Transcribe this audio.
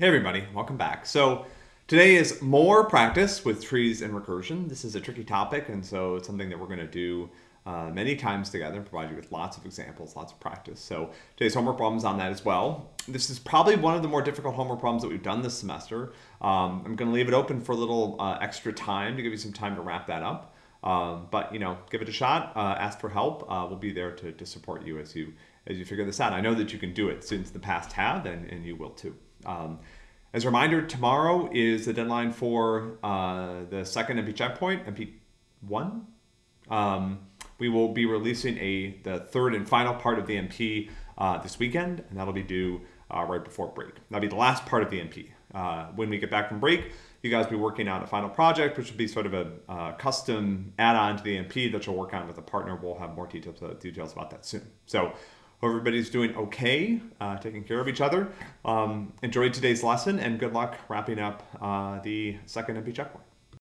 Hey everybody, welcome back. So today is more practice with trees and recursion. This is a tricky topic and so it's something that we're going to do uh, many times together and provide you with lots of examples, lots of practice. So today's homework problems on that as well. This is probably one of the more difficult homework problems that we've done this semester. Um, I'm going to leave it open for a little uh, extra time to give you some time to wrap that up. Um, but you know, give it a shot. Uh, ask for help. Uh, we'll be there to, to support you as you as you figure this out. I know that you can do it since the past have, and, and you will too. Um, as a reminder, tomorrow is the deadline for uh, the second MP checkpoint, MP1. Um, we will be releasing a the third and final part of the MP uh, this weekend, and that'll be due uh, right before break. That'll be the last part of the MP. Uh, when we get back from break, you guys will be working on a final project, which will be sort of a uh, custom add-on to the MP that you'll work on with a partner. We'll have more details, uh, details about that soon. So everybody's doing okay, uh, taking care of each other. Um, enjoy today's lesson and good luck wrapping up uh, the second MP checkpoint.